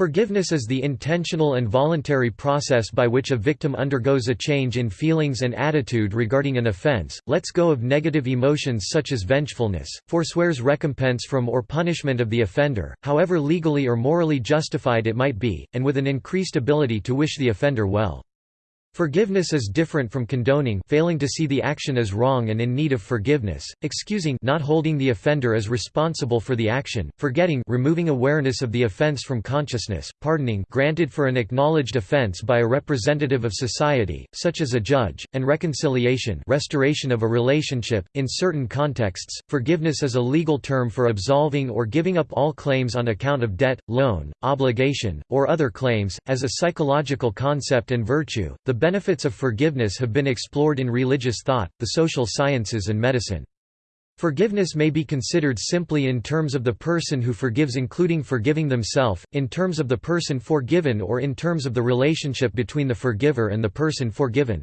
Forgiveness is the intentional and voluntary process by which a victim undergoes a change in feelings and attitude regarding an offense, lets go of negative emotions such as vengefulness, forswears recompense from or punishment of the offender, however legally or morally justified it might be, and with an increased ability to wish the offender well. Forgiveness is different from condoning failing to see the action as wrong and in need of forgiveness, excusing not holding the offender as responsible for the action, forgetting removing awareness of the offense from consciousness, pardoning granted for an acknowledged offense by a representative of society, such as a judge, and reconciliation restoration of a relationship. In certain contexts, forgiveness is a legal term for absolving or giving up all claims on account of debt, loan, obligation, or other claims. As a psychological concept and virtue, the benefits of forgiveness have been explored in religious thought, the social sciences and medicine. Forgiveness may be considered simply in terms of the person who forgives including forgiving themselves, in terms of the person forgiven or in terms of the relationship between the forgiver and the person forgiven.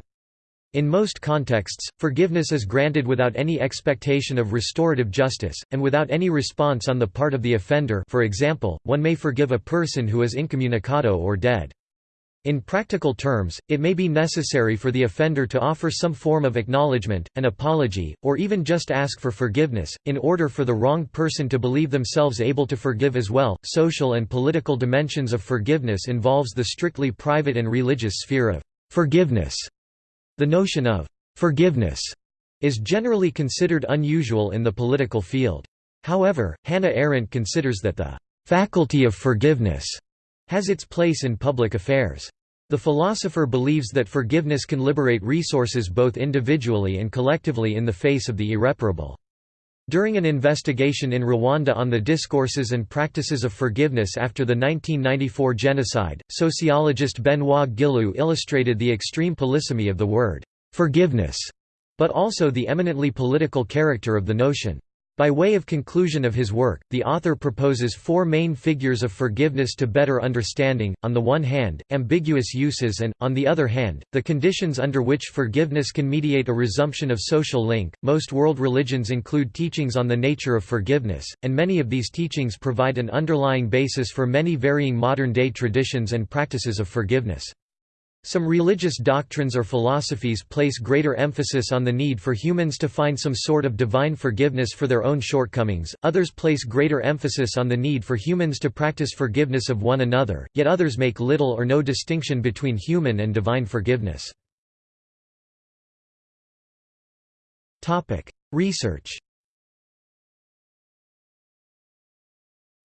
In most contexts, forgiveness is granted without any expectation of restorative justice, and without any response on the part of the offender for example, one may forgive a person who is incommunicado or dead. In practical terms, it may be necessary for the offender to offer some form of acknowledgement, an apology, or even just ask for forgiveness, in order for the wronged person to believe themselves able to forgive as well. Social and political dimensions of forgiveness involves the strictly private and religious sphere of forgiveness. The notion of forgiveness is generally considered unusual in the political field. However, Hannah Arendt considers that the faculty of forgiveness has its place in public affairs. The philosopher believes that forgiveness can liberate resources both individually and collectively in the face of the irreparable. During an investigation in Rwanda on the discourses and practices of forgiveness after the 1994 genocide, sociologist Benoit Guillou illustrated the extreme polysemy of the word, "'forgiveness' but also the eminently political character of the notion. By way of conclusion of his work, the author proposes four main figures of forgiveness to better understanding, on the one hand, ambiguous uses and, on the other hand, the conditions under which forgiveness can mediate a resumption of social link. Most world religions include teachings on the nature of forgiveness, and many of these teachings provide an underlying basis for many varying modern-day traditions and practices of forgiveness. Some religious doctrines or philosophies place greater emphasis on the need for humans to find some sort of divine forgiveness for their own shortcomings, others place greater emphasis on the need for humans to practice forgiveness of one another, yet others make little or no distinction between human and divine forgiveness. Research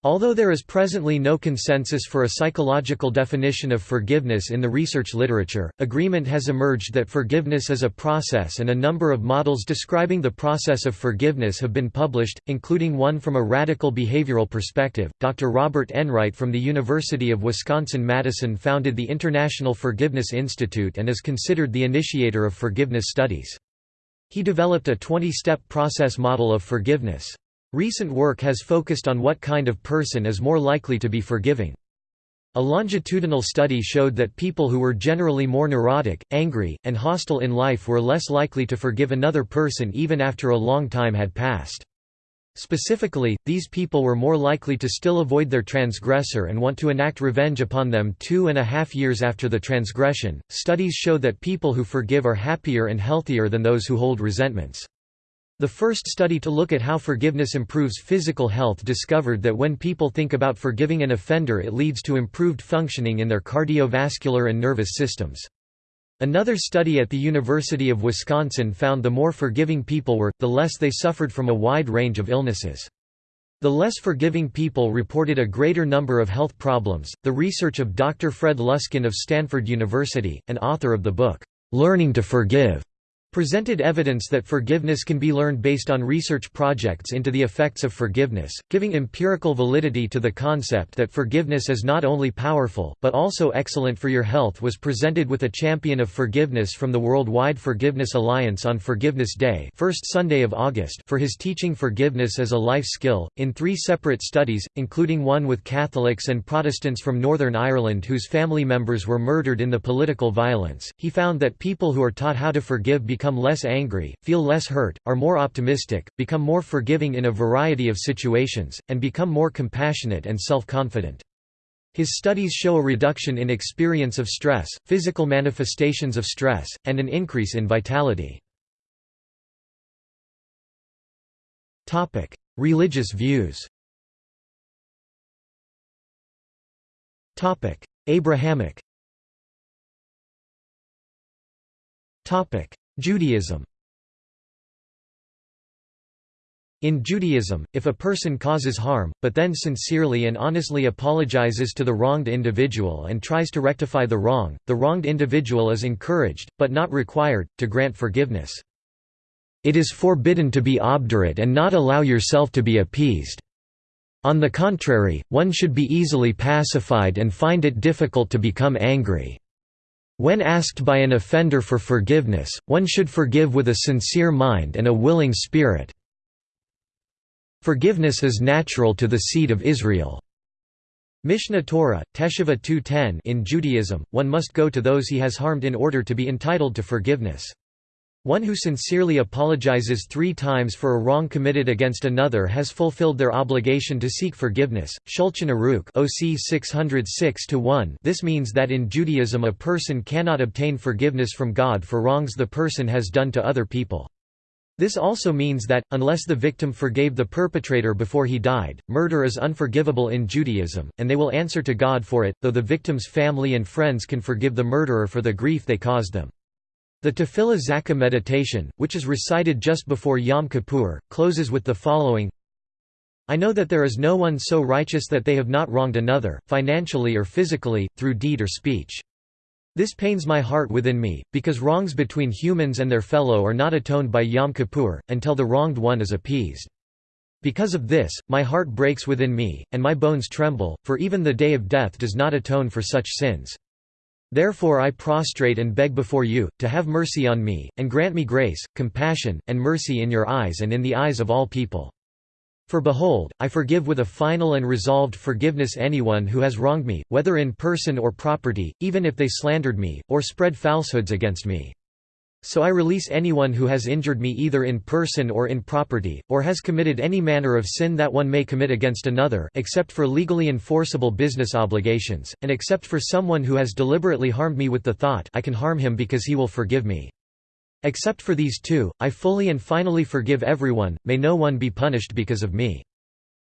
Although there is presently no consensus for a psychological definition of forgiveness in the research literature, agreement has emerged that forgiveness is a process and a number of models describing the process of forgiveness have been published, including one from a radical behavioral perspective. Dr. Robert Enright from the University of Wisconsin-Madison founded the International Forgiveness Institute and is considered the initiator of forgiveness studies. He developed a 20-step process model of forgiveness. Recent work has focused on what kind of person is more likely to be forgiving. A longitudinal study showed that people who were generally more neurotic, angry, and hostile in life were less likely to forgive another person even after a long time had passed. Specifically, these people were more likely to still avoid their transgressor and want to enact revenge upon them two and a half years after the transgression. Studies show that people who forgive are happier and healthier than those who hold resentments. The first study to look at how forgiveness improves physical health discovered that when people think about forgiving an offender it leads to improved functioning in their cardiovascular and nervous systems. Another study at the University of Wisconsin found the more forgiving people were, the less they suffered from a wide range of illnesses. The less forgiving people reported a greater number of health problems. The research of Dr. Fred Luskin of Stanford University, an author of the book, Learning to Forgive, presented evidence that forgiveness can be learned based on research projects into the effects of forgiveness, giving empirical validity to the concept that forgiveness is not only powerful, but also excellent for your health was presented with a champion of forgiveness from the Worldwide Forgiveness Alliance on Forgiveness Day first Sunday of August for his teaching forgiveness as a life skill, in three separate studies, including one with Catholics and Protestants from Northern Ireland whose family members were murdered in the political violence, he found that people who are taught how to forgive become less angry, feel less hurt, are more optimistic, become more forgiving in a variety of situations, and become more compassionate and self-confident. His studies show a reduction in experience of stress, physical manifestations of stress, and an increase in vitality. Religious views Abrahamic Judaism In Judaism, if a person causes harm, but then sincerely and honestly apologizes to the wronged individual and tries to rectify the wrong, the wronged individual is encouraged, but not required, to grant forgiveness. It is forbidden to be obdurate and not allow yourself to be appeased. On the contrary, one should be easily pacified and find it difficult to become angry. When asked by an offender for forgiveness, one should forgive with a sincere mind and a willing spirit. Forgiveness is natural to the seed of Israel. Mishneh Torah, Teshuvah 2.10 In Judaism, one must go to those he has harmed in order to be entitled to forgiveness. One who sincerely apologizes three times for a wrong committed against another has fulfilled their obligation to seek forgiveness. Shulchan Aruch OC 606 This means that in Judaism a person cannot obtain forgiveness from God for wrongs the person has done to other people. This also means that, unless the victim forgave the perpetrator before he died, murder is unforgivable in Judaism, and they will answer to God for it, though the victim's family and friends can forgive the murderer for the grief they caused them. The Tefillah Zakah meditation, which is recited just before Yom Kippur, closes with the following I know that there is no one so righteous that they have not wronged another, financially or physically, through deed or speech. This pains my heart within me, because wrongs between humans and their fellow are not atoned by Yom Kippur, until the wronged one is appeased. Because of this, my heart breaks within me, and my bones tremble, for even the day of death does not atone for such sins. Therefore I prostrate and beg before you, to have mercy on me, and grant me grace, compassion, and mercy in your eyes and in the eyes of all people. For behold, I forgive with a final and resolved forgiveness anyone who has wronged me, whether in person or property, even if they slandered me, or spread falsehoods against me. So I release anyone who has injured me either in person or in property, or has committed any manner of sin that one may commit against another except for legally enforceable business obligations, and except for someone who has deliberately harmed me with the thought I can harm him because he will forgive me. Except for these two, I fully and finally forgive everyone, may no one be punished because of me.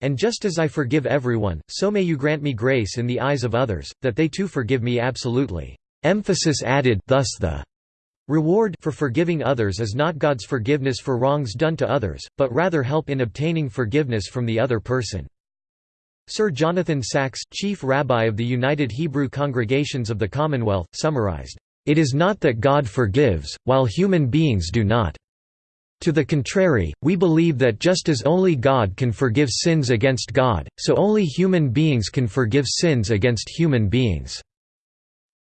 And just as I forgive everyone, so may you grant me grace in the eyes of others, that they too forgive me absolutely." Emphasis added thus the reward for forgiving others is not God's forgiveness for wrongs done to others, but rather help in obtaining forgiveness from the other person. Sir Jonathan Sacks, chief rabbi of the United Hebrew Congregations of the Commonwealth, summarized, it is not that God forgives, while human beings do not. To the contrary, we believe that just as only God can forgive sins against God, so only human beings can forgive sins against human beings.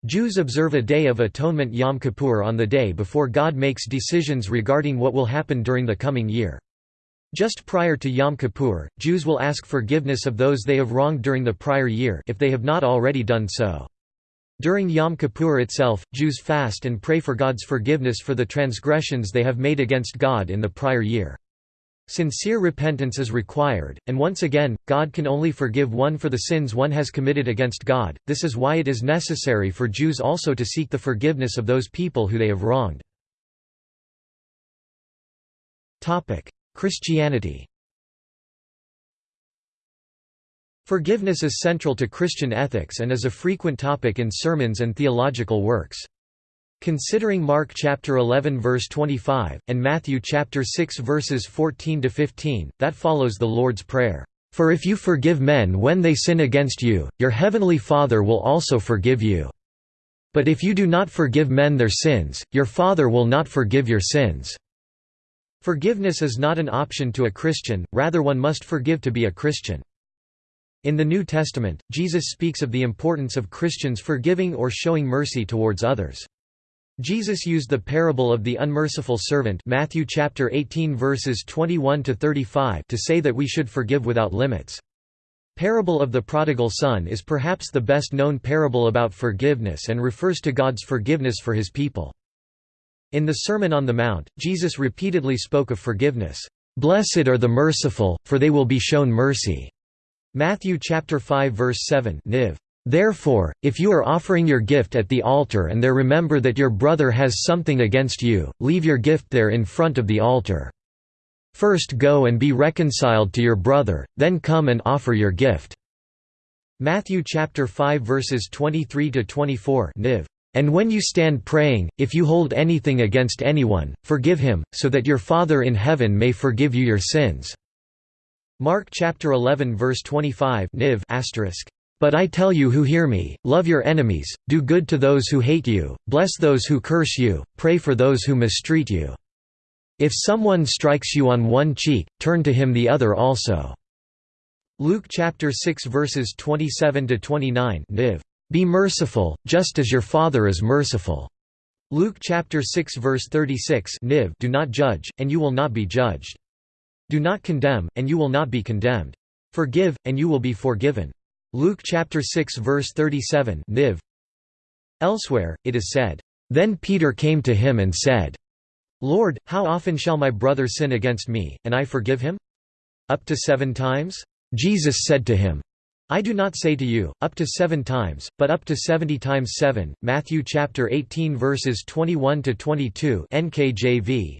Jews observe a Day of Atonement Yom Kippur on the day before God makes decisions regarding what will happen during the coming year. Just prior to Yom Kippur, Jews will ask forgiveness of those they have wronged during the prior year if they have not already done so. During Yom Kippur itself, Jews fast and pray for God's forgiveness for the transgressions they have made against God in the prior year. Sincere repentance is required, and once again, God can only forgive one for the sins one has committed against God, this is why it is necessary for Jews also to seek the forgiveness of those people who they have wronged. Christianity Forgiveness is central to Christian ethics and is a frequent topic in sermons and theological works. Considering Mark chapter 11 verse 25 and Matthew chapter 6 verses 14 to 15, that follows the Lord's prayer. For if you forgive men when they sin against you, your heavenly Father will also forgive you. But if you do not forgive men their sins, your Father will not forgive your sins. Forgiveness is not an option to a Christian, rather one must forgive to be a Christian. In the New Testament, Jesus speaks of the importance of Christians forgiving or showing mercy towards others. Jesus used the parable of the unmerciful servant Matthew chapter 18 verses 21 to 35 to say that we should forgive without limits. Parable of the prodigal son is perhaps the best known parable about forgiveness and refers to God's forgiveness for his people. In the Sermon on the Mount, Jesus repeatedly spoke of forgiveness. Blessed are the merciful, for they will be shown mercy. Matthew chapter 5 verse 7 Niv. Therefore, if you are offering your gift at the altar and there remember that your brother has something against you, leave your gift there in front of the altar. First go and be reconciled to your brother, then come and offer your gift." Matthew chapter 5 verses 23 to 24 Niv. And when you stand praying, if you hold anything against anyone, forgive him, so that your Father in heaven may forgive you your sins." Mark chapter 11 verse 25 Niv. But I tell you who hear me, love your enemies, do good to those who hate you, bless those who curse you, pray for those who mistreat you. If someone strikes you on one cheek, turn to him the other also." Luke chapter 6 verses 27 to 29 Niv. Be merciful, just as your Father is merciful. Luke chapter 6 verse 36 Niv. Do not judge, and you will not be judged. Do not condemn, and you will not be condemned. Forgive, and you will be forgiven. Luke chapter 6 verse 37 Niv. Elsewhere, it is said, Then Peter came to him and said, Lord, how often shall my brother sin against me, and I forgive him? Up to seven times? Jesus said to him, I do not say to you, up to seven times, but up to seventy times seven. Matthew chapter 18 verses 21 to 22 NKJV.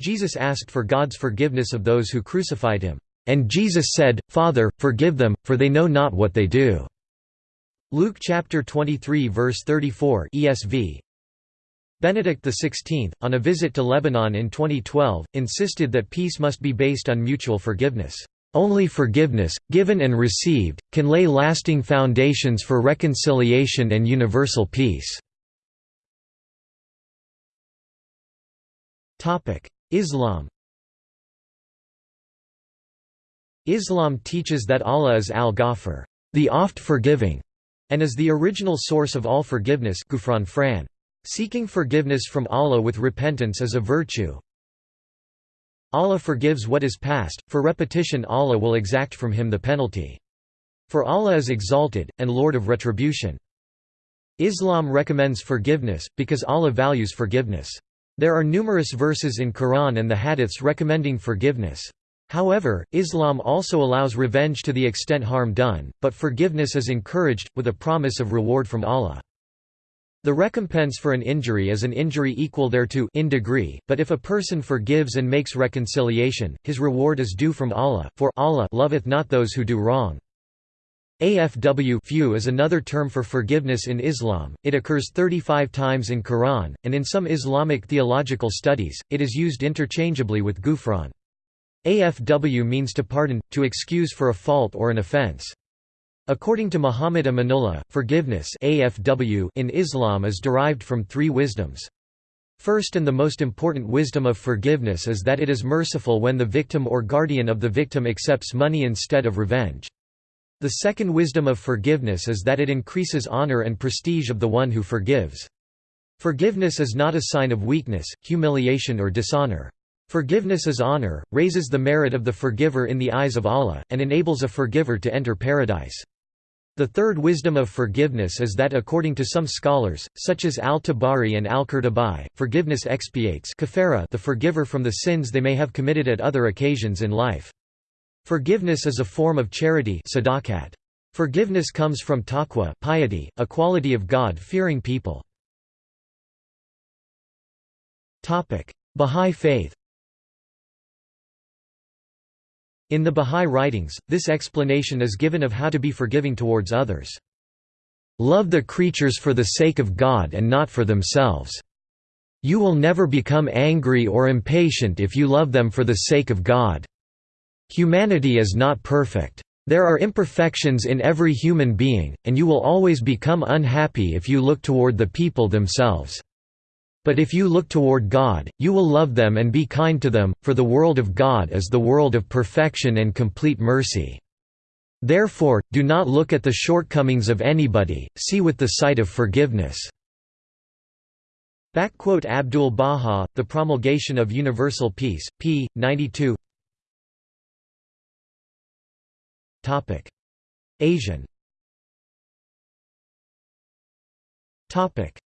Jesus asked for God's forgiveness of those who crucified him. And Jesus said, Father, forgive them, for they know not what they do." Luke chapter 23 verse 34 ESV. Benedict XVI, on a visit to Lebanon in 2012, insisted that peace must be based on mutual forgiveness. Only forgiveness, given and received, can lay lasting foundations for reconciliation and universal peace. Islam Islam teaches that Allah is al-Ghafur, the oft-forgiving, and is the original source of all forgiveness fran. Seeking forgiveness from Allah with repentance is a virtue. Allah forgives what is past, for repetition Allah will exact from him the penalty. For Allah is exalted, and Lord of retribution. Islam recommends forgiveness, because Allah values forgiveness. There are numerous verses in Quran and the hadiths recommending forgiveness. However, Islam also allows revenge to the extent harm done, but forgiveness is encouraged, with a promise of reward from Allah. The recompense for an injury is an injury equal thereto in degree, but if a person forgives and makes reconciliation, his reward is due from Allah, for Allah loveth not those who do wrong. Afw few is another term for forgiveness in Islam, it occurs 35 times in Quran, and in some Islamic theological studies, it is used interchangeably with ghufran. Afw means to pardon, to excuse for a fault or an offense. According to Muhammad Amanullah, forgiveness afw in Islam is derived from three wisdoms. First and the most important wisdom of forgiveness is that it is merciful when the victim or guardian of the victim accepts money instead of revenge. The second wisdom of forgiveness is that it increases honor and prestige of the one who forgives. Forgiveness is not a sign of weakness, humiliation or dishonor. Forgiveness is honor, raises the merit of the forgiver in the eyes of Allah, and enables a forgiver to enter paradise. The third wisdom of forgiveness is that according to some scholars, such as al-Tabari and al-Qurtubi, forgiveness expiates the forgiver from the sins they may have committed at other occasions in life. Forgiveness is a form of charity. Forgiveness comes from taqwa piety, a quality of God-fearing people. Bahá'í Faith In the Bahá'í writings, this explanation is given of how to be forgiving towards others. Love the creatures for the sake of God and not for themselves. You will never become angry or impatient if you love them for the sake of God. Humanity is not perfect. There are imperfections in every human being, and you will always become unhappy if you look toward the people themselves. But if you look toward God, you will love them and be kind to them, for the world of God is the world of perfection and complete mercy. Therefore, do not look at the shortcomings of anybody, see with the sight of forgiveness." Abdul Baha, The Promulgation of Universal Peace, p. 92 Asian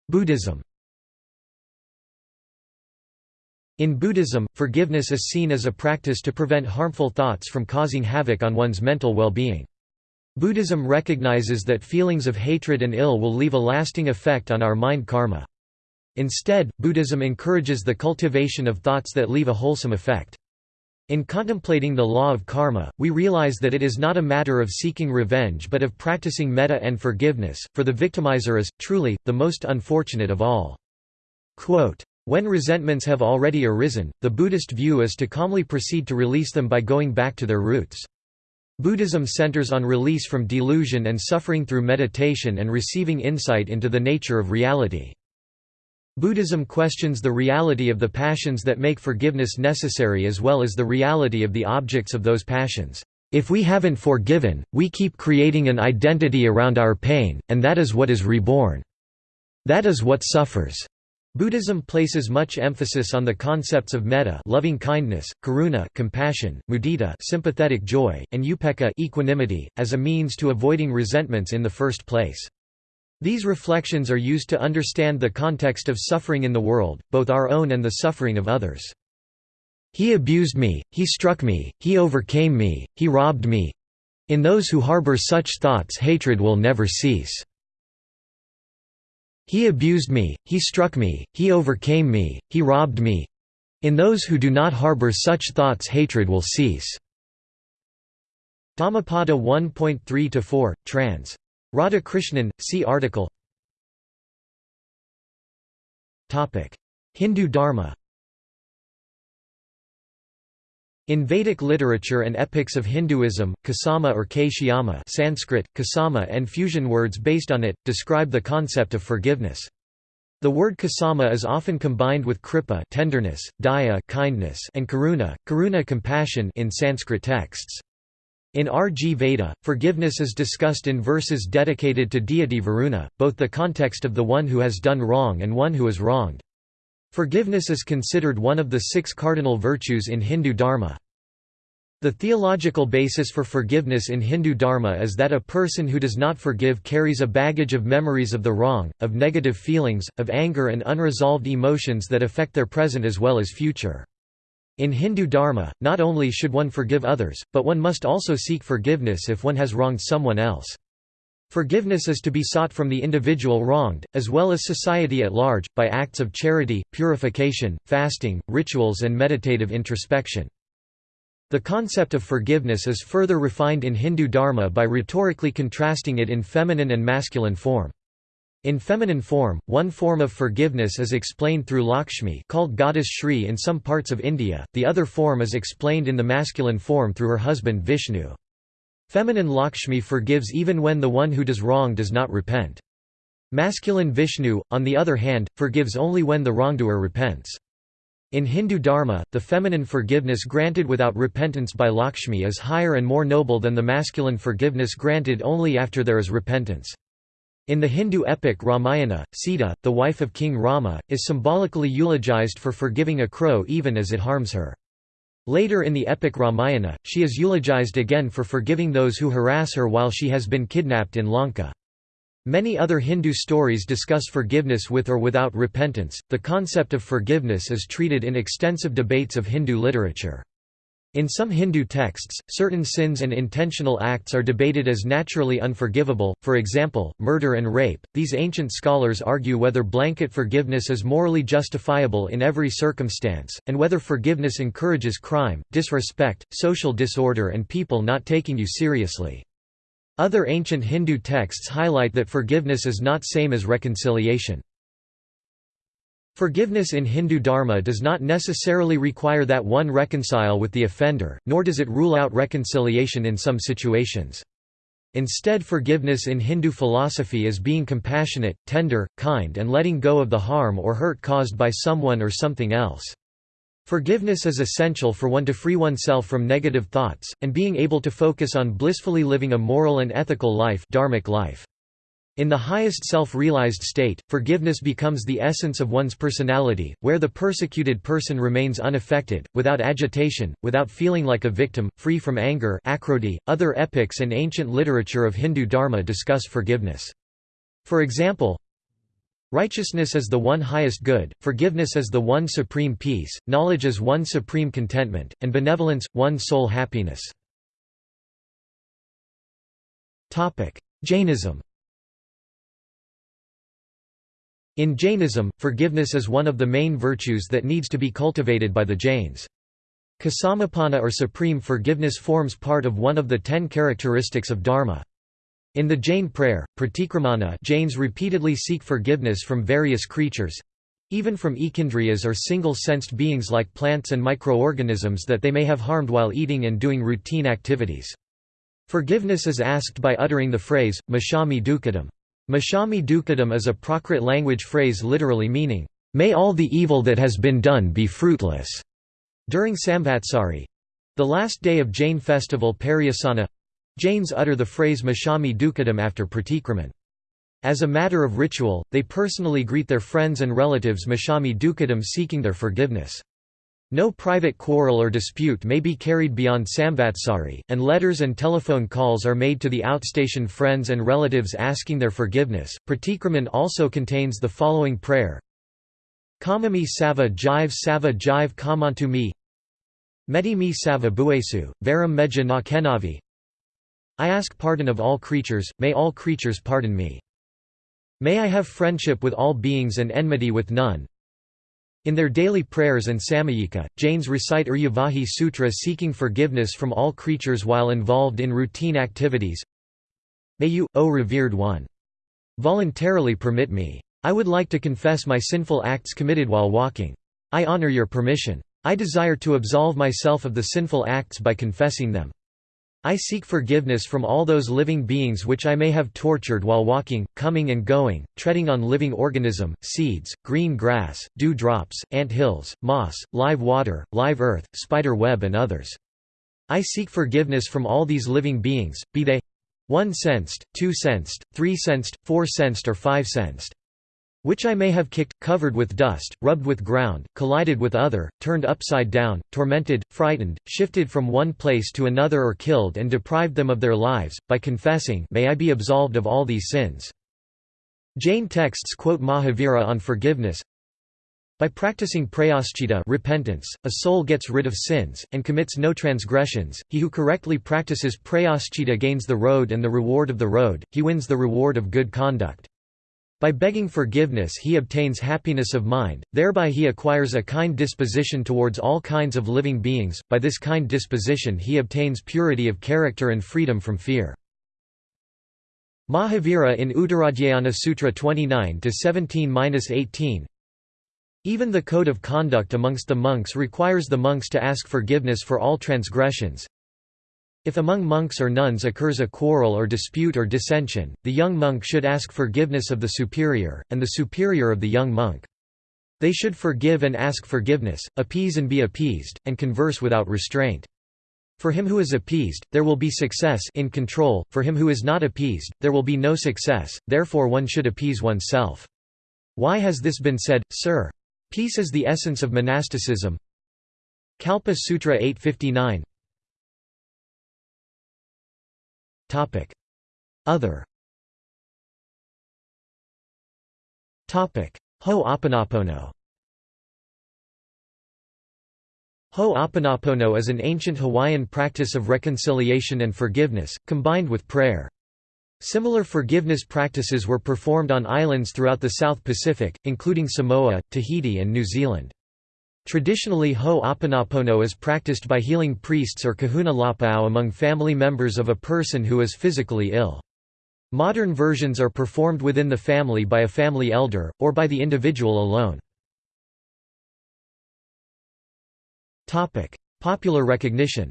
Buddhism In Buddhism, forgiveness is seen as a practice to prevent harmful thoughts from causing havoc on one's mental well-being. Buddhism recognizes that feelings of hatred and ill will leave a lasting effect on our mind karma. Instead, Buddhism encourages the cultivation of thoughts that leave a wholesome effect. In contemplating the law of karma, we realize that it is not a matter of seeking revenge but of practicing metta and forgiveness, for the victimizer is, truly, the most unfortunate of all. Quote, when resentments have already arisen, the Buddhist view is to calmly proceed to release them by going back to their roots. Buddhism centers on release from delusion and suffering through meditation and receiving insight into the nature of reality. Buddhism questions the reality of the passions that make forgiveness necessary as well as the reality of the objects of those passions. If we haven't forgiven, we keep creating an identity around our pain, and that is what is reborn. That is what suffers. Buddhism places much emphasis on the concepts of metta loving kindness, karuna compassion, mudita sympathetic joy, and upekkha equanimity, as a means to avoiding resentments in the first place. These reflections are used to understand the context of suffering in the world, both our own and the suffering of others. He abused me, he struck me, he overcame me, he robbed me. In those who harbor such thoughts hatred will never cease. He abused me, he struck me, he overcame me, he robbed me. In those who do not harbor such thoughts hatred will cease. Dhammapada 1.3–4, trans. Radhakrishnan, see article Hindu Dharma In Vedic literature and epics of Hinduism, kasama or Kshyama Sanskrit, kasama and fusion words based on it, describe the concept of forgiveness. The word kasama is often combined with kripa tenderness, daya kindness, and karuna, karuna compassion in Sanskrit texts. In RG Veda, forgiveness is discussed in verses dedicated to deity Varuna, both the context of the one who has done wrong and one who is wronged. Forgiveness is considered one of the six cardinal virtues in Hindu Dharma. The theological basis for forgiveness in Hindu Dharma is that a person who does not forgive carries a baggage of memories of the wrong, of negative feelings, of anger and unresolved emotions that affect their present as well as future. In Hindu Dharma, not only should one forgive others, but one must also seek forgiveness if one has wronged someone else. Forgiveness is to be sought from the individual wronged, as well as society at large, by acts of charity, purification, fasting, rituals and meditative introspection. The concept of forgiveness is further refined in Hindu Dharma by rhetorically contrasting it in feminine and masculine form. In feminine form, one form of forgiveness is explained through Lakshmi called goddess Shri in some parts of India, the other form is explained in the masculine form through her husband Vishnu. Feminine Lakshmi forgives even when the one who does wrong does not repent. Masculine Vishnu, on the other hand, forgives only when the wrongdoer repents. In Hindu Dharma, the feminine forgiveness granted without repentance by Lakshmi is higher and more noble than the masculine forgiveness granted only after there is repentance. In the Hindu epic Ramayana, Sita, the wife of King Rama, is symbolically eulogized for forgiving a crow even as it harms her. Later in the epic Ramayana, she is eulogized again for forgiving those who harass her while she has been kidnapped in Lanka. Many other Hindu stories discuss forgiveness with or without repentance. The concept of forgiveness is treated in extensive debates of Hindu literature. In some Hindu texts, certain sins and intentional acts are debated as naturally unforgivable, for example, murder and rape. These ancient scholars argue whether blanket forgiveness is morally justifiable in every circumstance, and whether forgiveness encourages crime, disrespect, social disorder, and people not taking you seriously. Other ancient Hindu texts highlight that forgiveness is not same as reconciliation. Forgiveness in Hindu Dharma does not necessarily require that one reconcile with the offender, nor does it rule out reconciliation in some situations. Instead forgiveness in Hindu philosophy is being compassionate, tender, kind and letting go of the harm or hurt caused by someone or something else. Forgiveness is essential for one to free oneself from negative thoughts, and being able to focus on blissfully living a moral and ethical life, dharmic life. In the highest self-realized state, forgiveness becomes the essence of one's personality, where the persecuted person remains unaffected, without agitation, without feeling like a victim, free from anger .Other epics and ancient literature of Hindu Dharma discuss forgiveness. For example, Righteousness is the one highest good, forgiveness is the one supreme peace, knowledge is one supreme contentment, and benevolence, one sole happiness. Jainism In Jainism, forgiveness is one of the main virtues that needs to be cultivated by the Jains. Ksamapana or supreme forgiveness forms part of one of the ten characteristics of Dharma. In the Jain prayer, pratikramana Jains repeatedly seek forgiveness from various creatures—even from ekindriyas or single-sensed beings like plants and microorganisms that they may have harmed while eating and doing routine activities. Forgiveness is asked by uttering the phrase, Mashami dukkadam. Mashami dukkadam is a Prakrit language phrase literally meaning, "...may all the evil that has been done be fruitless." During Samvatsari—the last day of Jain festival Paryushana—Jains utter the phrase Mashami dukkadam after pratikraman. As a matter of ritual, they personally greet their friends and relatives Mashami dukkadam seeking their forgiveness. No private quarrel or dispute may be carried beyond Samvatsari, and letters and telephone calls are made to the outstation friends and relatives asking their forgiveness. Pratikraman also contains the following prayer Kamami sava jive sava jive kamantu mi Medi mi sava buesu, varam meja na kenavi I ask pardon of all creatures, may all creatures pardon me. May I have friendship with all beings and enmity with none, in their daily prayers and samayika, Jains recite Iryavahi Sutra seeking forgiveness from all creatures while involved in routine activities. May you, O revered one, voluntarily permit me. I would like to confess my sinful acts committed while walking. I honor your permission. I desire to absolve myself of the sinful acts by confessing them. I seek forgiveness from all those living beings which I may have tortured while walking, coming and going, treading on living organism, seeds, green grass, dew drops, ant hills, moss, live water, live earth, spider web and others. I seek forgiveness from all these living beings, be they one sensed, two sensed, three sensed, four sensed or five sensed which I may have kicked, covered with dust, rubbed with ground, collided with other, turned upside down, tormented, frightened, shifted from one place to another or killed and deprived them of their lives, by confessing may I be absolved of all these sins." Jain texts quote Mahavira on forgiveness, by practicing prayaschita repentance, a soul gets rid of sins, and commits no transgressions. He who correctly practices prayaschita gains the road and the reward of the road, he wins the reward of good conduct. By begging forgiveness he obtains happiness of mind, thereby he acquires a kind disposition towards all kinds of living beings, by this kind disposition he obtains purity of character and freedom from fear. Mahavira in Uttaradhyayana Sutra 29-17-18 Even the code of conduct amongst the monks requires the monks to ask forgiveness for all transgressions, if among monks or nuns occurs a quarrel or dispute or dissension, the young monk should ask forgiveness of the superior, and the superior of the young monk. They should forgive and ask forgiveness, appease and be appeased, and converse without restraint. For him who is appeased, there will be success in control, for him who is not appeased, there will be no success, therefore one should appease oneself. Why has this been said, sir? Peace is the essence of monasticism. Kalpa Sutra 859 Other Topic Ho'oponopono Ho'oponopono is an ancient Hawaiian practice of reconciliation and forgiveness, combined with prayer. Similar forgiveness practices were performed on islands throughout the South Pacific, including Samoa, Tahiti and New Zealand. Traditionally Ho Ho'oponopono is practiced by healing priests or kahuna lapau among family members of a person who is physically ill. Modern versions are performed within the family by a family elder, or by the individual alone. Popular recognition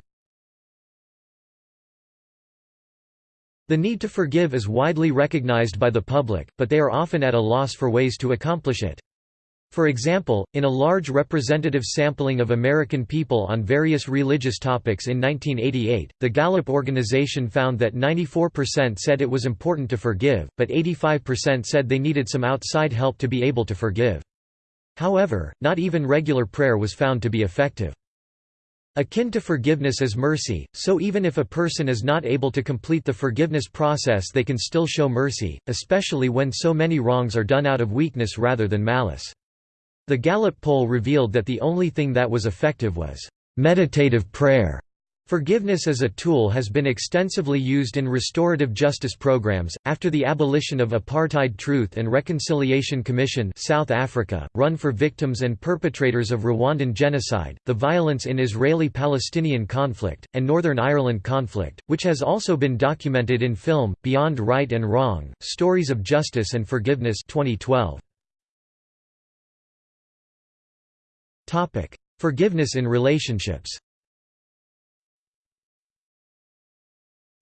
The need to forgive is widely recognized by the public, but they are often at a loss for ways to accomplish it. For example, in a large representative sampling of American people on various religious topics in 1988, the Gallup organization found that 94% said it was important to forgive, but 85% said they needed some outside help to be able to forgive. However, not even regular prayer was found to be effective. Akin to forgiveness is mercy, so even if a person is not able to complete the forgiveness process they can still show mercy, especially when so many wrongs are done out of weakness rather than malice. The Gallup poll revealed that the only thing that was effective was meditative prayer. Forgiveness as a tool has been extensively used in restorative justice programs. After the abolition of Apartheid Truth and Reconciliation Commission South Africa, run for victims and perpetrators of Rwandan genocide, the violence in Israeli-Palestinian conflict, and Northern Ireland conflict, which has also been documented in film, Beyond Right and Wrong, Stories of Justice and Forgiveness 2012. Forgiveness in relationships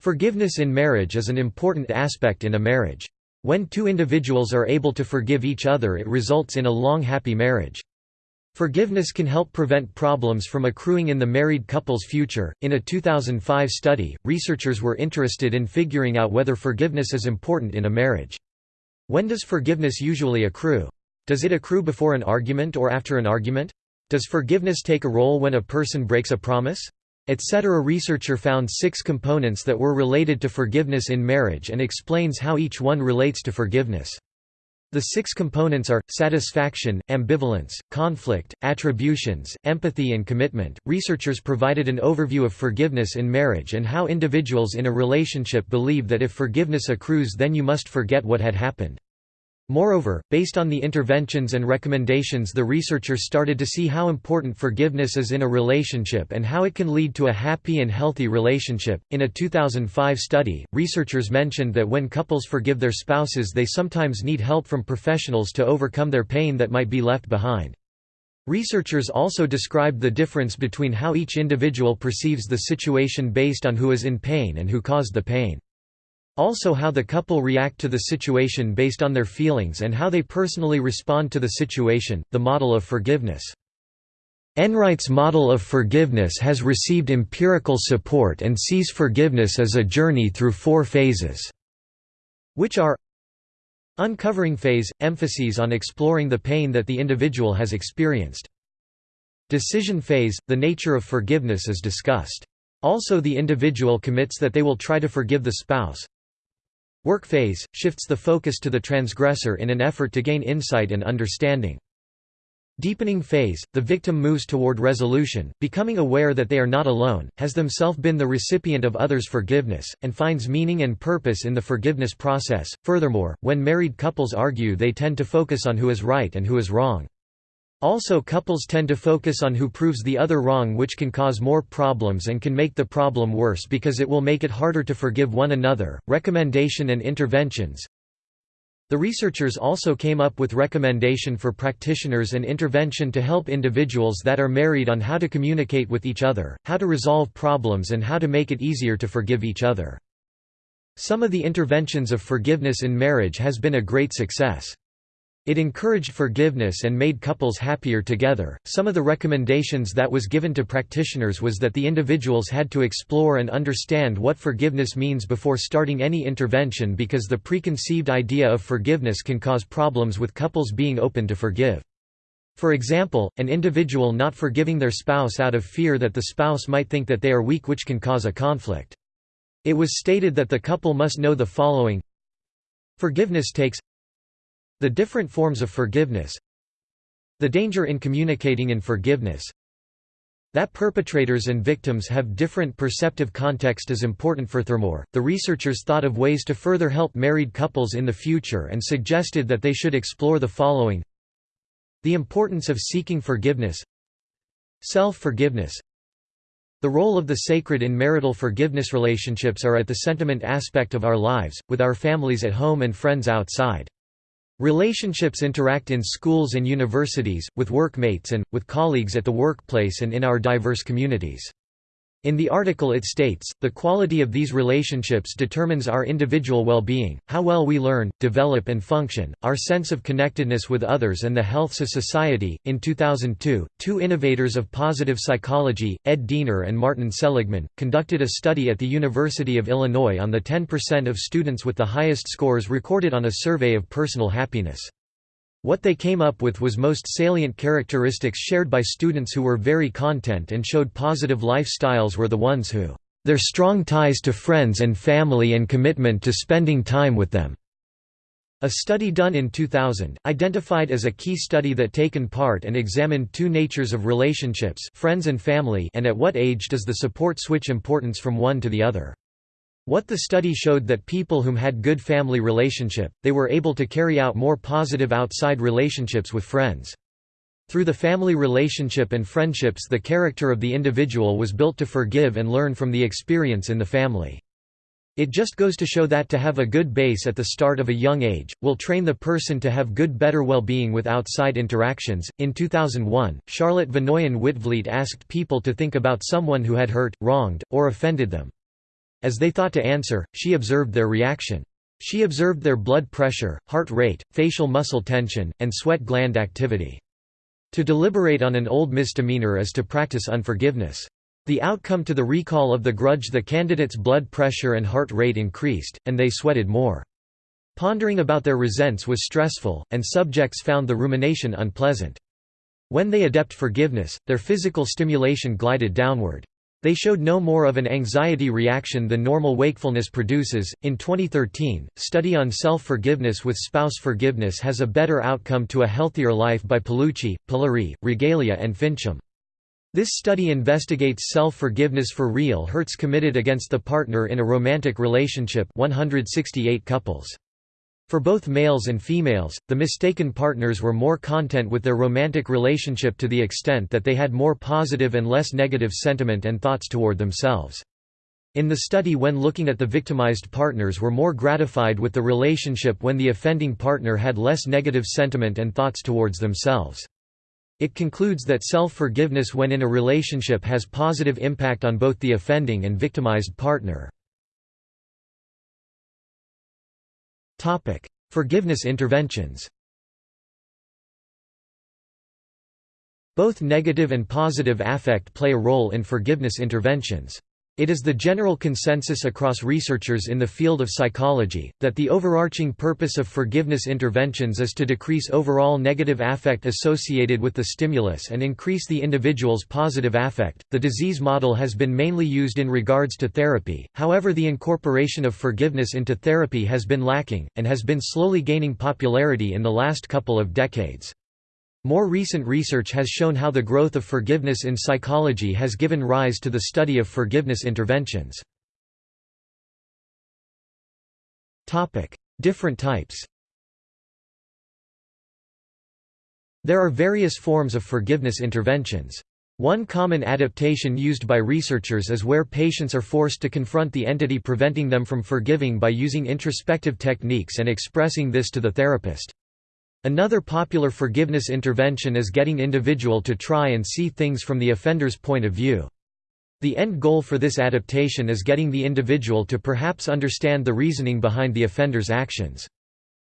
Forgiveness in marriage is an important aspect in a marriage. When two individuals are able to forgive each other it results in a long happy marriage. Forgiveness can help prevent problems from accruing in the married couple's future. In a 2005 study, researchers were interested in figuring out whether forgiveness is important in a marriage. When does forgiveness usually accrue? Does it accrue before an argument or after an argument? Does forgiveness take a role when a person breaks a promise? etc. researcher found six components that were related to forgiveness in marriage and explains how each one relates to forgiveness. The six components are satisfaction, ambivalence, conflict, attributions, empathy, and commitment. Researchers provided an overview of forgiveness in marriage and how individuals in a relationship believe that if forgiveness accrues, then you must forget what had happened. Moreover, based on the interventions and recommendations the researchers started to see how important forgiveness is in a relationship and how it can lead to a happy and healthy relationship. In a 2005 study, researchers mentioned that when couples forgive their spouses they sometimes need help from professionals to overcome their pain that might be left behind. Researchers also described the difference between how each individual perceives the situation based on who is in pain and who caused the pain. Also how the couple react to the situation based on their feelings and how they personally respond to the situation, the model of forgiveness. Enright's model of forgiveness has received empirical support and sees forgiveness as a journey through four phases, which are Uncovering phase – emphases on exploring the pain that the individual has experienced. Decision phase – the nature of forgiveness is discussed. Also the individual commits that they will try to forgive the spouse, Work phase, shifts the focus to the transgressor in an effort to gain insight and understanding. Deepening phase, the victim moves toward resolution, becoming aware that they are not alone, has themselves been the recipient of others' forgiveness, and finds meaning and purpose in the forgiveness process. Furthermore, when married couples argue they tend to focus on who is right and who is wrong. Also couples tend to focus on who proves the other wrong which can cause more problems and can make the problem worse because it will make it harder to forgive one another. Recommendation and interventions The researchers also came up with recommendation for practitioners and intervention to help individuals that are married on how to communicate with each other, how to resolve problems and how to make it easier to forgive each other. Some of the interventions of forgiveness in marriage has been a great success. It encouraged forgiveness and made couples happier together. Some of the recommendations that was given to practitioners was that the individuals had to explore and understand what forgiveness means before starting any intervention because the preconceived idea of forgiveness can cause problems with couples being open to forgive. For example, an individual not forgiving their spouse out of fear that the spouse might think that they are weak which can cause a conflict. It was stated that the couple must know the following Forgiveness takes the different forms of forgiveness The danger in communicating in forgiveness that perpetrators and victims have different perceptive context is important. For furthermore, the researchers thought of ways to further help married couples in the future and suggested that they should explore the following. The importance of seeking forgiveness Self-forgiveness. The role of the sacred in marital forgiveness relationships are at the sentiment aspect of our lives, with our families at home and friends outside. Relationships interact in schools and universities, with workmates and, with colleagues at the workplace and in our diverse communities. In the article it states, the quality of these relationships determines our individual well-being, how well we learn, develop and function, our sense of connectedness with others and the healths of society. In 2002, two innovators of positive psychology, Ed Diener and Martin Seligman, conducted a study at the University of Illinois on the 10% of students with the highest scores recorded on a survey of personal happiness. What they came up with was most salient characteristics shared by students who were very content and showed positive lifestyles were the ones who, "...their strong ties to friends and family and commitment to spending time with them." A study done in 2000, identified as a key study that taken part and examined two natures of relationships friends and family and at what age does the support switch importance from one to the other. What the study showed that people whom had good family relationship, they were able to carry out more positive outside relationships with friends. Through the family relationship and friendships the character of the individual was built to forgive and learn from the experience in the family. It just goes to show that to have a good base at the start of a young age will train the person to have good better well-being with outside interactions. In 2001, Charlotte Vanoyen Witvliet asked people to think about someone who had hurt, wronged, or offended them. As they thought to answer, she observed their reaction. She observed their blood pressure, heart rate, facial muscle tension, and sweat gland activity. To deliberate on an old misdemeanor is to practice unforgiveness. The outcome to the recall of the grudge the candidate's blood pressure and heart rate increased, and they sweated more. Pondering about their resents was stressful, and subjects found the rumination unpleasant. When they adept forgiveness, their physical stimulation glided downward. They showed no more of an anxiety reaction than normal wakefulness produces. In 2013, study on self-forgiveness with spouse forgiveness has a better outcome to a healthier life by Pelucchi, Paleari, Regalia and Fincham. This study investigates self-forgiveness for real hurts committed against the partner in a romantic relationship 168 couples. For both males and females, the mistaken partners were more content with their romantic relationship to the extent that they had more positive and less negative sentiment and thoughts toward themselves. In the study when looking at the victimized partners were more gratified with the relationship when the offending partner had less negative sentiment and thoughts towards themselves. It concludes that self-forgiveness when in a relationship has positive impact on both the offending and victimized partner. Forgiveness interventions Both negative and positive affect play a role in forgiveness interventions. It is the general consensus across researchers in the field of psychology, that the overarching purpose of forgiveness interventions is to decrease overall negative affect associated with the stimulus and increase the individual's positive affect. The disease model has been mainly used in regards to therapy, however, the incorporation of forgiveness into therapy has been lacking, and has been slowly gaining popularity in the last couple of decades. More recent research has shown how the growth of forgiveness in psychology has given rise to the study of forgiveness interventions. Different types There are various forms of forgiveness interventions. One common adaptation used by researchers is where patients are forced to confront the entity preventing them from forgiving by using introspective techniques and expressing this to the therapist. Another popular forgiveness intervention is getting individual to try and see things from the offender's point of view. The end goal for this adaptation is getting the individual to perhaps understand the reasoning behind the offender's actions.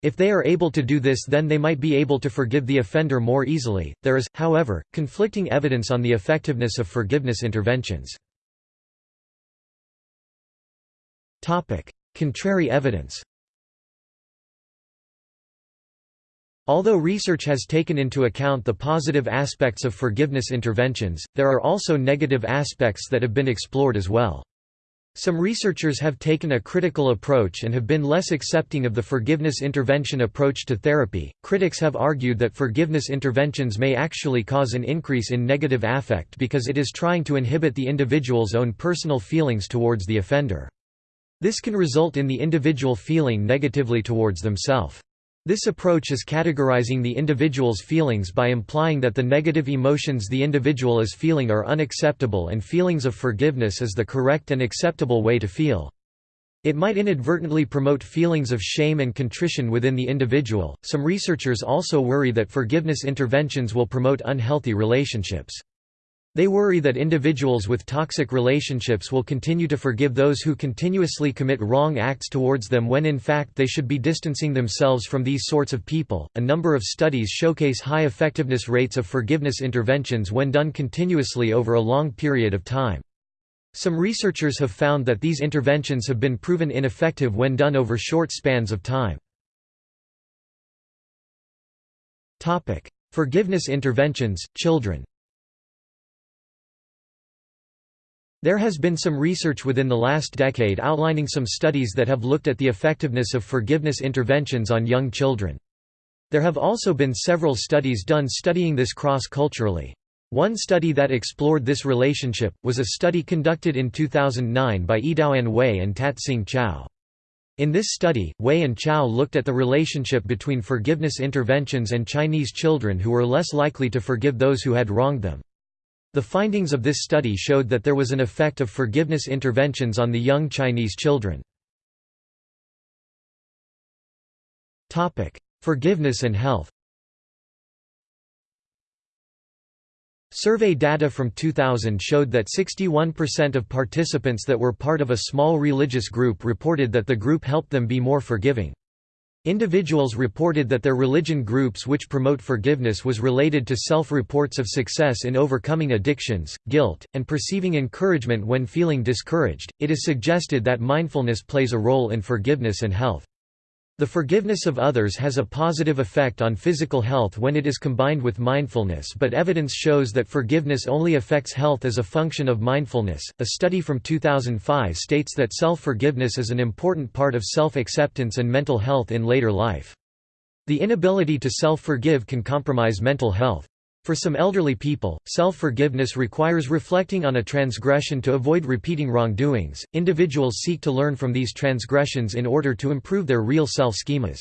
If they are able to do this then they might be able to forgive the offender more easily. There is, however, conflicting evidence on the effectiveness of forgiveness interventions. Contrary evidence Although research has taken into account the positive aspects of forgiveness interventions, there are also negative aspects that have been explored as well. Some researchers have taken a critical approach and have been less accepting of the forgiveness intervention approach to therapy. Critics have argued that forgiveness interventions may actually cause an increase in negative affect because it is trying to inhibit the individual's own personal feelings towards the offender. This can result in the individual feeling negatively towards themselves. This approach is categorizing the individual's feelings by implying that the negative emotions the individual is feeling are unacceptable and feelings of forgiveness is the correct and acceptable way to feel. It might inadvertently promote feelings of shame and contrition within the individual. Some researchers also worry that forgiveness interventions will promote unhealthy relationships. They worry that individuals with toxic relationships will continue to forgive those who continuously commit wrong acts towards them when in fact they should be distancing themselves from these sorts of people. A number of studies showcase high effectiveness rates of forgiveness interventions when done continuously over a long period of time. Some researchers have found that these interventions have been proven ineffective when done over short spans of time. Forgiveness interventions, children There has been some research within the last decade outlining some studies that have looked at the effectiveness of forgiveness interventions on young children. There have also been several studies done studying this cross-culturally. One study that explored this relationship, was a study conducted in 2009 by Eadaoin Hui and Tat-Sing Chau. In this study, Wei and Chao looked at the relationship between forgiveness interventions and Chinese children who were less likely to forgive those who had wronged them. The findings of this study showed that there was an effect of forgiveness interventions on the young Chinese children. Forgiveness and health Survey data from 2000 showed that 61% of participants that were part of a small religious group reported that the group helped them be more forgiving. Individuals reported that their religion groups which promote forgiveness was related to self-reports of success in overcoming addictions, guilt, and perceiving encouragement when feeling discouraged. It is suggested that mindfulness plays a role in forgiveness and health. The forgiveness of others has a positive effect on physical health when it is combined with mindfulness, but evidence shows that forgiveness only affects health as a function of mindfulness. A study from 2005 states that self forgiveness is an important part of self acceptance and mental health in later life. The inability to self forgive can compromise mental health. For some elderly people, self forgiveness requires reflecting on a transgression to avoid repeating wrongdoings. Individuals seek to learn from these transgressions in order to improve their real self schemas.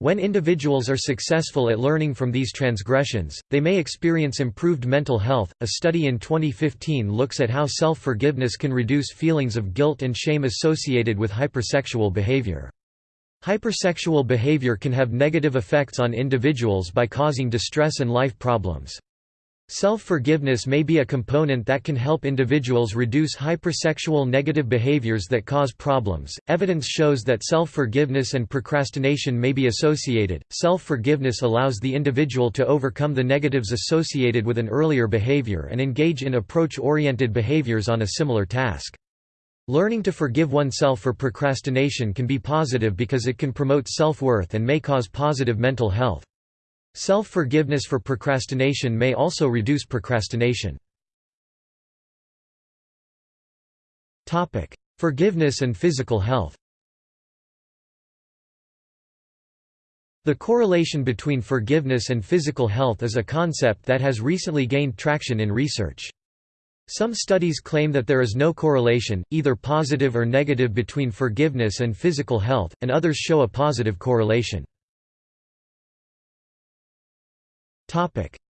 When individuals are successful at learning from these transgressions, they may experience improved mental health. A study in 2015 looks at how self forgiveness can reduce feelings of guilt and shame associated with hypersexual behavior. Hypersexual behavior can have negative effects on individuals by causing distress and life problems. Self-forgiveness may be a component that can help individuals reduce hypersexual negative behaviors that cause problems. Evidence shows that self-forgiveness and procrastination may be associated. Self-forgiveness allows the individual to overcome the negatives associated with an earlier behavior and engage in approach-oriented behaviors on a similar task. Learning to forgive oneself for procrastination can be positive because it can promote self-worth and may cause positive mental health. Self-forgiveness for procrastination may also reduce procrastination. Forgiveness and physical health The correlation between forgiveness and physical health is a concept that has recently gained traction in research. Some studies claim that there is no correlation, either positive or negative between forgiveness and physical health, and others show a positive correlation.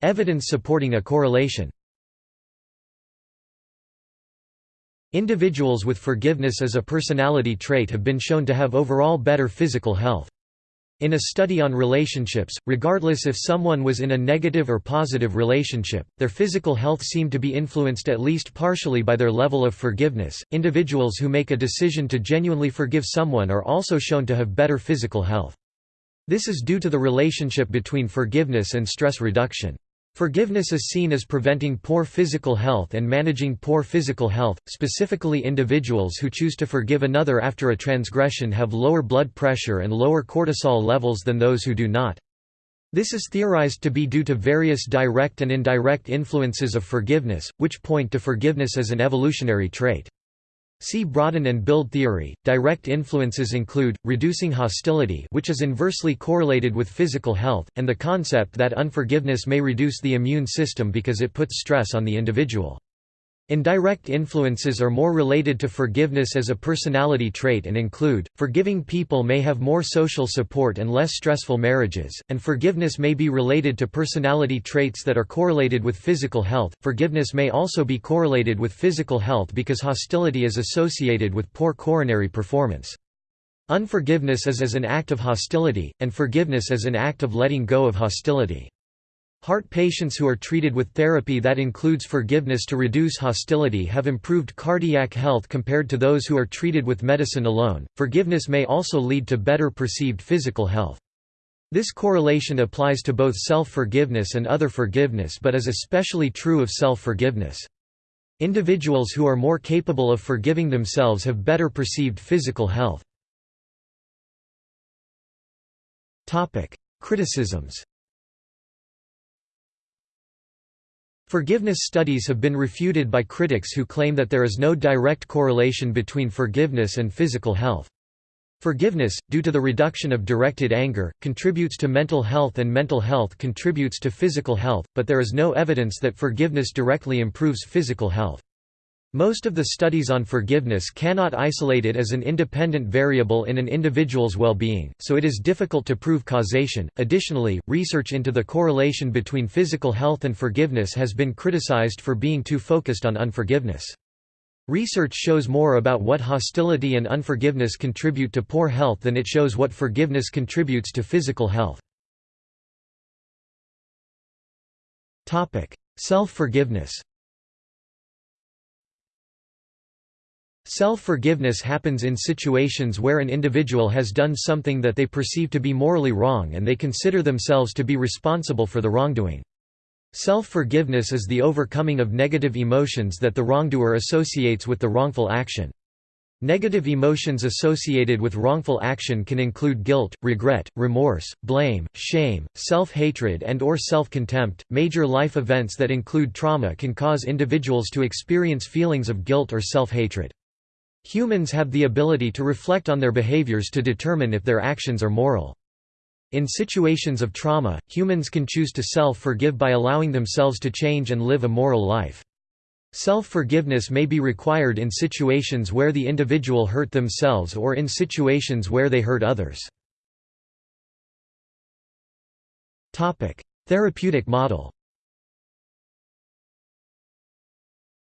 Evidence supporting a correlation Individuals with forgiveness as a personality trait have been shown to have overall better physical health. In a study on relationships, regardless if someone was in a negative or positive relationship, their physical health seemed to be influenced at least partially by their level of forgiveness. Individuals who make a decision to genuinely forgive someone are also shown to have better physical health. This is due to the relationship between forgiveness and stress reduction. Forgiveness is seen as preventing poor physical health and managing poor physical health, specifically individuals who choose to forgive another after a transgression have lower blood pressure and lower cortisol levels than those who do not. This is theorized to be due to various direct and indirect influences of forgiveness, which point to forgiveness as an evolutionary trait. See broaden and build theory. Direct influences include reducing hostility, which is inversely correlated with physical health, and the concept that unforgiveness may reduce the immune system because it puts stress on the individual. Indirect influences are more related to forgiveness as a personality trait and include, forgiving people may have more social support and less stressful marriages, and forgiveness may be related to personality traits that are correlated with physical health. Forgiveness may also be correlated with physical health because hostility is associated with poor coronary performance. Unforgiveness is as an act of hostility, and forgiveness as an act of letting go of hostility. Heart patients who are treated with therapy that includes forgiveness to reduce hostility have improved cardiac health compared to those who are treated with medicine alone. Forgiveness may also lead to better perceived physical health. This correlation applies to both self-forgiveness and other forgiveness but is especially true of self-forgiveness. Individuals who are more capable of forgiving themselves have better perceived physical health. Criticisms Forgiveness studies have been refuted by critics who claim that there is no direct correlation between forgiveness and physical health. Forgiveness, due to the reduction of directed anger, contributes to mental health and mental health contributes to physical health, but there is no evidence that forgiveness directly improves physical health. Most of the studies on forgiveness cannot isolate it as an independent variable in an individual's well-being, so it is difficult to prove causation. Additionally, research into the correlation between physical health and forgiveness has been criticized for being too focused on unforgiveness. Research shows more about what hostility and unforgiveness contribute to poor health than it shows what forgiveness contributes to physical health. Self-forgiveness Self-forgiveness happens in situations where an individual has done something that they perceive to be morally wrong and they consider themselves to be responsible for the wrongdoing. Self-forgiveness is the overcoming of negative emotions that the wrongdoer associates with the wrongful action. Negative emotions associated with wrongful action can include guilt, regret, remorse, blame, shame, self-hatred and or self-contempt. Major life events that include trauma can cause individuals to experience feelings of guilt or self-hatred. Humans have the ability to reflect on their behaviors to determine if their actions are moral. In situations of trauma, humans can choose to self-forgive by allowing themselves to change and live a moral life. Self-forgiveness may be required in situations where the individual hurt themselves or in situations where they hurt others. Therapeutic model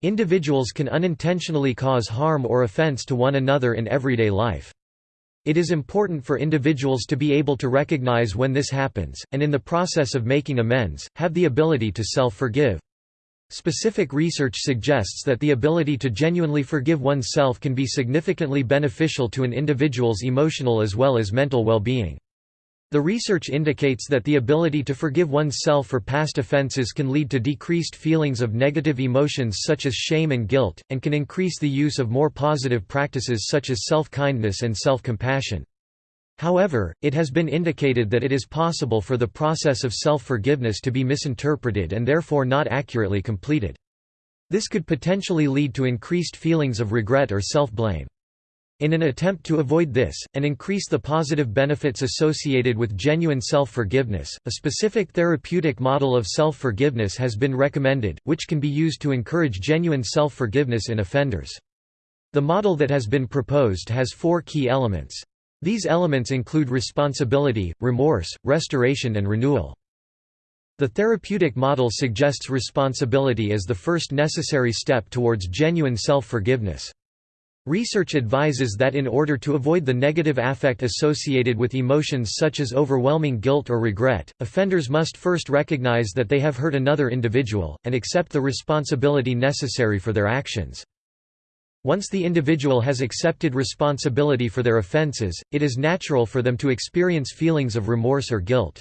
Individuals can unintentionally cause harm or offense to one another in everyday life. It is important for individuals to be able to recognize when this happens, and in the process of making amends, have the ability to self-forgive. Specific research suggests that the ability to genuinely forgive oneself can be significantly beneficial to an individual's emotional as well as mental well-being. The research indicates that the ability to forgive oneself for past offenses can lead to decreased feelings of negative emotions such as shame and guilt, and can increase the use of more positive practices such as self-kindness and self-compassion. However, it has been indicated that it is possible for the process of self-forgiveness to be misinterpreted and therefore not accurately completed. This could potentially lead to increased feelings of regret or self-blame. In an attempt to avoid this, and increase the positive benefits associated with genuine self-forgiveness, a specific therapeutic model of self-forgiveness has been recommended, which can be used to encourage genuine self-forgiveness in offenders. The model that has been proposed has four key elements. These elements include responsibility, remorse, restoration and renewal. The therapeutic model suggests responsibility as the first necessary step towards genuine self-forgiveness. Research advises that in order to avoid the negative affect associated with emotions such as overwhelming guilt or regret, offenders must first recognize that they have hurt another individual, and accept the responsibility necessary for their actions. Once the individual has accepted responsibility for their offenses, it is natural for them to experience feelings of remorse or guilt.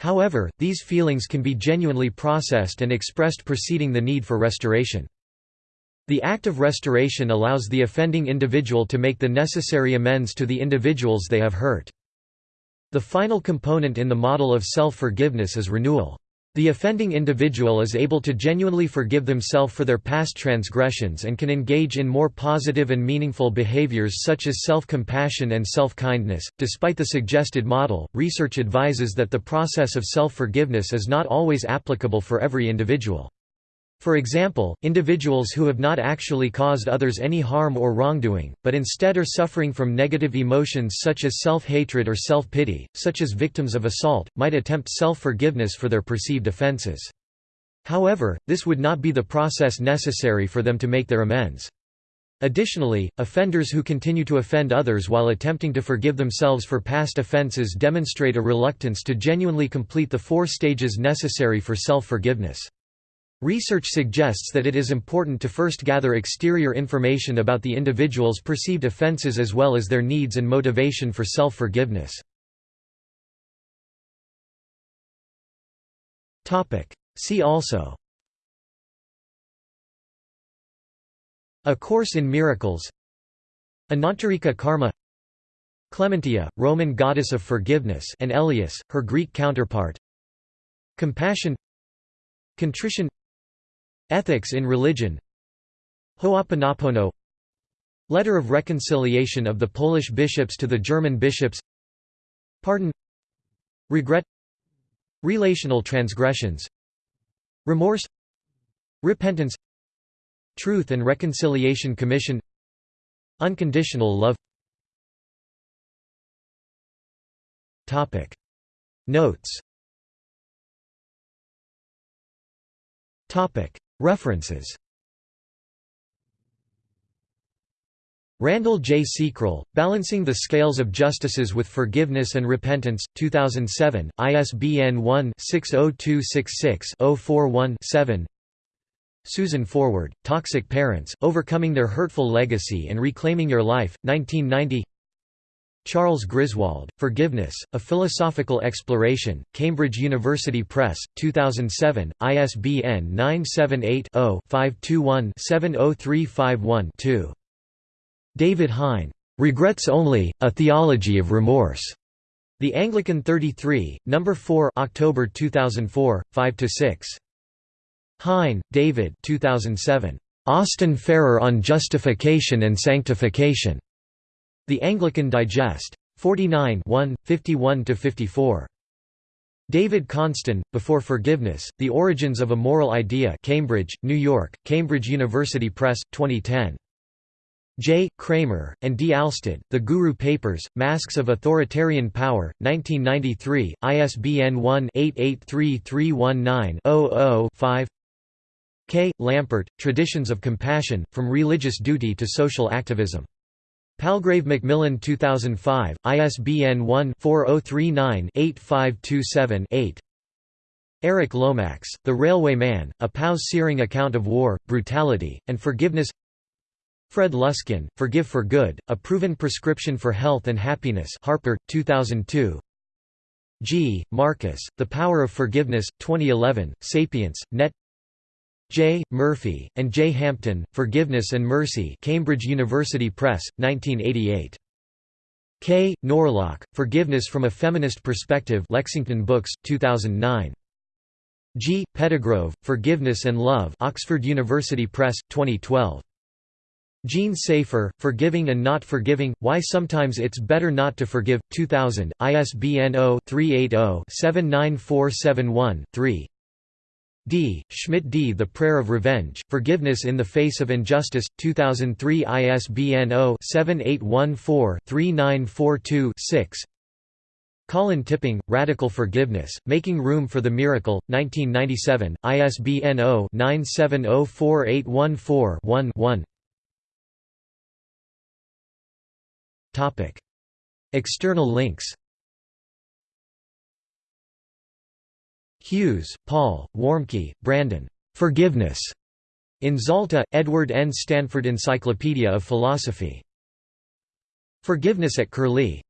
However, these feelings can be genuinely processed and expressed preceding the need for restoration. The act of restoration allows the offending individual to make the necessary amends to the individuals they have hurt. The final component in the model of self-forgiveness is renewal. The offending individual is able to genuinely forgive themselves for their past transgressions and can engage in more positive and meaningful behaviors such as self-compassion and self-kindness. Despite the suggested model, research advises that the process of self-forgiveness is not always applicable for every individual. For example, individuals who have not actually caused others any harm or wrongdoing, but instead are suffering from negative emotions such as self-hatred or self-pity, such as victims of assault, might attempt self-forgiveness for their perceived offenses. However, this would not be the process necessary for them to make their amends. Additionally, offenders who continue to offend others while attempting to forgive themselves for past offenses demonstrate a reluctance to genuinely complete the four stages necessary for self-forgiveness. Research suggests that it is important to first gather exterior information about the individual's perceived offenses as well as their needs and motivation for self-forgiveness. See also A Course in Miracles Anantarika Karma Clementia, Roman goddess of forgiveness and Eleos, her Greek counterpart Compassion Contrition Ethics in Religion. Ho'oponopono. Letter of Reconciliation of the Polish bishops to the German bishops. Pardon. Regret. Relational transgressions. Remorse. Repentance. Truth and Reconciliation Commission. Unconditional love. Topic. Notes References. Randall J. Seacrell, Balancing the Scales of Justices with Forgiveness and Repentance, 2007, ISBN 1-60266-041-7 Susan Forward, Toxic Parents, Overcoming Their Hurtful Legacy and Reclaiming Your Life, 1990 Charles Griswold, Forgiveness, A Philosophical Exploration, Cambridge University Press, 2007, ISBN 978 0 521 70351 2. David Hein. Regrets Only, A Theology of Remorse. The Anglican 33, No. 4 October 2004, 5–6. Hein, David 2007. Austin Farrer on Justification and Sanctification. The Anglican Digest. 49 51–54. David Konstan, Before Forgiveness, The Origins of a Moral Idea Cambridge, New York, Cambridge University Press, 2010. J. Kramer, and D. Alstad, The Guru Papers, Masks of Authoritarian Power, 1993, ISBN 1-883319-00-5 K. Lampert, Traditions of Compassion, From Religious Duty to Social Activism. Palgrave Macmillan 2005, ISBN 1-4039-8527-8 Eric Lomax, The Railway Man, A POW's Searing Account of War, Brutality, and Forgiveness. Fred Luskin, Forgive for Good, A Proven Prescription for Health and Happiness Harper, 2002 G. Marcus, The Power of Forgiveness, 2011, Sapience, Net J. Murphy, and J. Hampton, Forgiveness and Mercy Cambridge University Press, 1988. K. Norlock, Forgiveness from a Feminist Perspective Lexington Books, 2009. G. Pettigrove, Forgiveness and Love Oxford University Press, 2012. Jean Safer, Forgiving and Not Forgiving, Why Sometimes It's Better Not to Forgive, 2000, ISBN 0-380-79471-3 D. Schmidt D. The Prayer of Revenge, Forgiveness in the Face of Injustice, 2003 ISBN 0-7814-3942-6 Colin Tipping, Radical Forgiveness, Making Room for the Miracle, 1997, ISBN 0-9704814-1-1 External links Hughes, Paul, Warmke, Brandon. Forgiveness. In Zalta, Edward N. Stanford Encyclopedia of Philosophy. Forgiveness at Curlie